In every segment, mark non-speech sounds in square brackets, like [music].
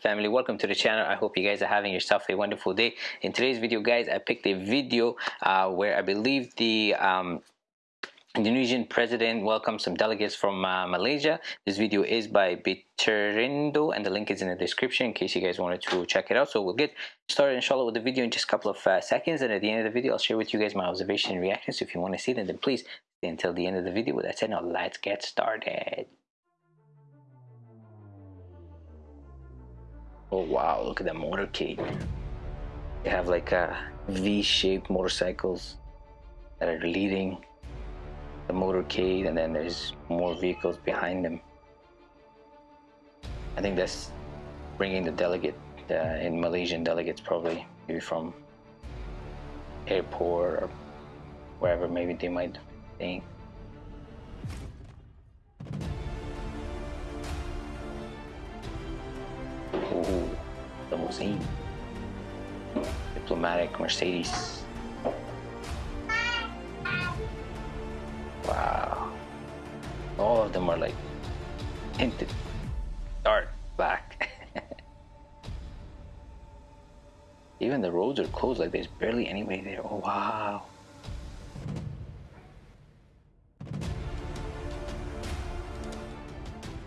family welcome to the channel i hope you guys are having yourself a wonderful day in today's video guys i picked a video uh, where i believe the um, Indonesian president welcomed some delegates from uh, Malaysia. This video is by Biterindo and the link is in the description in case you guys wanted to check it out. So we'll get started inshallah with the video in just a couple of uh, seconds and at the end of the video I'll share with you guys my observation and reactions. So if you want to see them then please stay until the end of the video. With that said now let's get started. Oh wow, look at that motorcade. They have like a V-shaped motorcycles that are leading the motorcade and then there's more vehicles behind them. I think that's bringing the delegate, uh, in Malaysian delegates probably, maybe from airport or wherever maybe they might think. Ooh, limousine. Diplomatic Mercedes. Wow. All of them are like tinted dark black. [laughs] Even the roads are closed, like there's barely anybody there. Oh wow.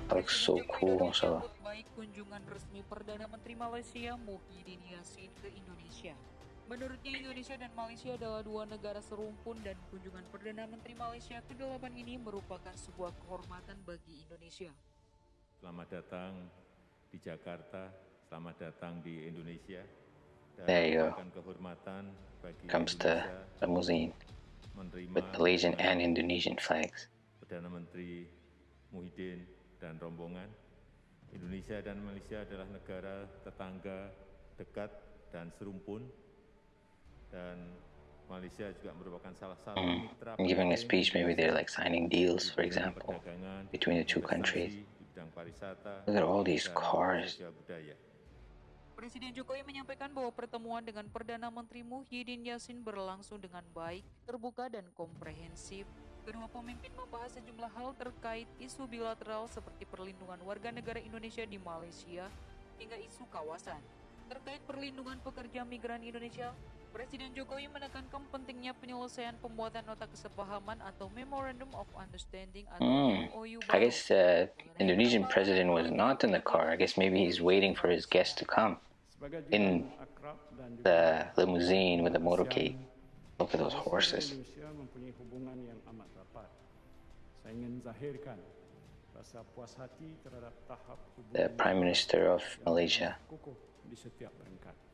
That looks so cool, mashallah. Kunjungan resmi Perdana Menteri Malaysia Muhyiddin Yassin ke Indonesia. Menurutnya Indonesia dan Malaysia adalah dua negara serumpun dan kunjungan Perdana Menteri Malaysia ke-8 ini merupakan sebuah kehormatan bagi Indonesia. Selamat datang di Jakarta, selamat datang di Indonesia. Dan There you go. kehormatan bagi Comes the limousine with Malaysian and Indonesian flags. Perdana Menteri Muhyiddin dan rombongan. Indonesia dan Malaysia adalah negara tetangga dekat dan serumpun. Dan Malaysia juga merupakan salah satu Mm. mitra And giving a penting speech, maybe they're like signing deals, for example. between the two countries. di bidang pariwisata, Look at all these cars. Presiden Jokowi menyampaikan bahwa pertemuan dengan Perdana Menteri Muhyiddin Yassin berlangsung dengan baik, terbuka dan komprehensif. Kedua pemimpin membahas sejumlah hal terkait isu bilateral seperti perlindungan warga negara Indonesia di Malaysia hingga isu kawasan. Terkait perlindungan pekerja migran Indonesia, Presiden Jokowi menekankan pentingnya penyelesaian pembuatan nota kesepahaman atau Memorandum of Understanding atau Hmm. MOU I baru guess uh, Indonesian president was not in the car. I guess maybe he's waiting for his guests to come in the limousine with the motorcade. Look at those horses. The Prime Minister of Malaysia.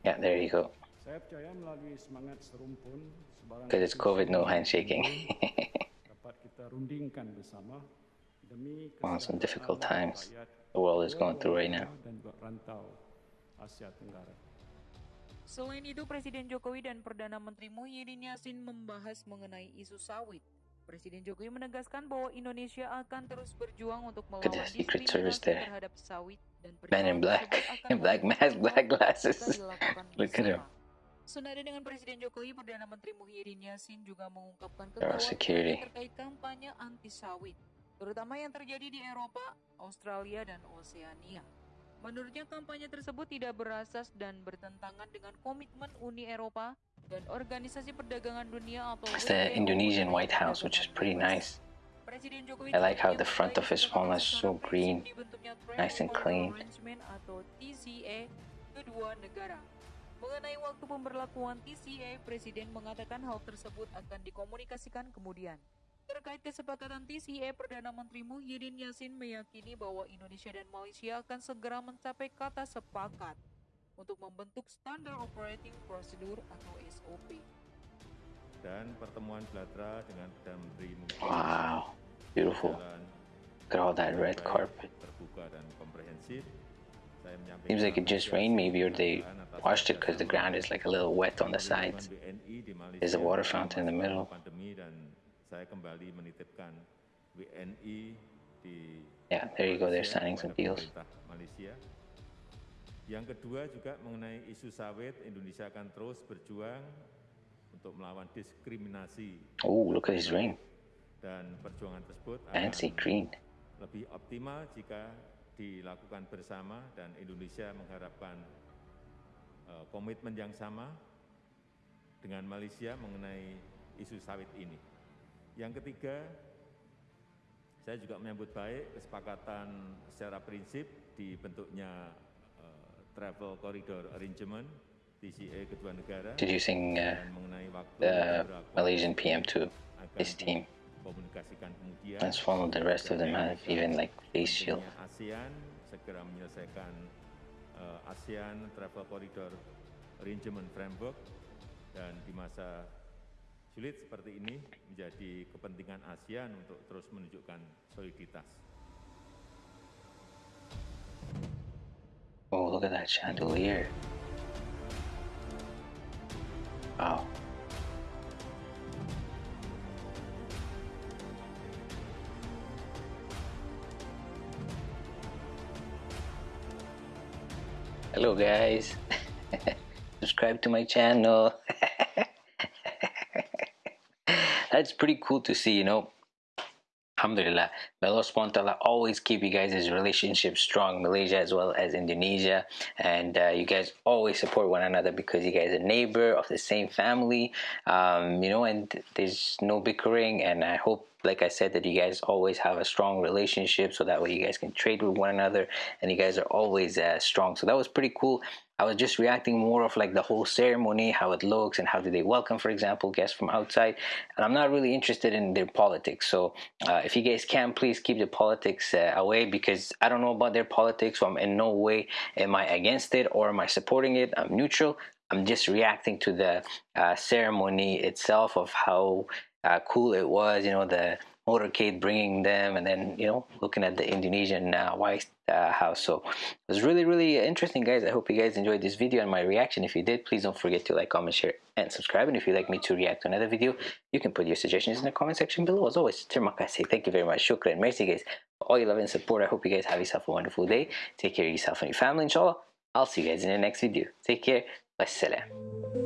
Yeah, there you go. Because it's COVID, no handshaking. [laughs] wow, some difficult times the world is going through right now. Selain itu, Presiden Jokowi dan Perdana Menteri Muhyiddin Yassin membahas mengenai isu sawit. Presiden Jokowi menegaskan bahwa Indonesia akan terus berjuang untuk melawan diskriminasi terhadap sawit dan Man in black. akan [laughs] Black mask, black glasses. Look at him. Senada dengan Presiden Jokowi, Perdana Menteri Muhyiddin Yassin juga mengungkapkan kekhawatirannya terkait kampanye anti sawit, terutama yang terjadi di Eropa, Australia, dan Oseania. Menurutnya kampanye tersebut tidak berasas dan bertentangan dengan komitmen Uni Eropa dan Organisasi Perdagangan Dunia atau It's the Indonesian White House, which is pretty nice. I like how the front of his phone is so green, nice and clean. Mengenai waktu pemberlakuan TCA, Presiden mengatakan hal tersebut akan dikomunikasikan kemudian. Terkait kesepakatan TCA, Perdana Menteri Muhyiddin Yassin meyakini bahwa Indonesia dan Malaysia akan segera mencapai kata sepakat untuk membentuk Standard Operating Procedure atau SOP. Dan pertemuan bilateral dengan Perdana Menteri Muhyiddin Wow, beautiful. Look at all that red carpet. terbuka dan komprehensif. Seems like it just rained maybe or they washed it because the ground is like a little wet on the sides. There's a water fountain in the middle. Saya kembali menitipkan WNI di Yeah, there you go. They're signing some deals. Malaysia. Yang kedua juga mengenai isu sawit, Indonesia akan terus berjuang untuk melawan diskriminasi Oh, look at his ring. dan perjuangan tersebut Fancy green. lebih optimal jika dilakukan bersama dan Indonesia mengharapkan uh, komitmen yang sama dengan Malaysia mengenai isu sawit ini. Yang ketiga, saya juga menyambut baik kesepakatan secara prinsip dibentuknya uh, Travel Corridor Arrangement TCA kedua negara Introducing uh, mengenai waktu berapa Malaysian PM to his team. komunikasikan kemudian Transform the rest of them have even like face shield. ASEAN segera menyelesaikan uh, ASEAN Travel Corridor Arrangement Framework dan di masa sulit seperti ini menjadi kepentingan ASEAN untuk terus menunjukkan soliditas. Oh, look at that chandelier. Wow. Hello guys. [laughs] Subscribe to my channel. [laughs] That's pretty cool to see, you know. Alhamdulillah. May Allah subhanahu always keep you guys' relationship strong, Malaysia as well as Indonesia. And uh, you guys always support one another because you guys are neighbor of the same family. Um, you know, and there's no bickering. And I hope, like I said, that you guys always have a strong relationship so that way you guys can trade with one another and you guys are always uh, strong. So that was pretty cool. I was just reacting more of like the whole ceremony, how it looks, and how do they welcome, for example, guests from outside. And I'm not really interested in their politics. So uh, if you guys can, please keep the politics uh, away because I don't know about their politics. So I'm in no way am I against it or am I supporting it. I'm neutral. I'm just reacting to the uh, ceremony itself of how uh, cool it was. You know the motorcade bringing them and then you know looking at the indonesian uh, white uh, house. So it was really really interesting guys. I hope you guys enjoyed this video and my reaction. If you did please don't forget to like comment share and subscribe. And if you'd like me to react to another video you can put your suggestions in the comment section below. As always terima kasih thank you very much. Shukran. Merci guys. For all your love and support. I hope you guys have yourself a wonderful day. Take care of yourself and your family inshallah. I'll see you guys in the next video. Take care. Wassalam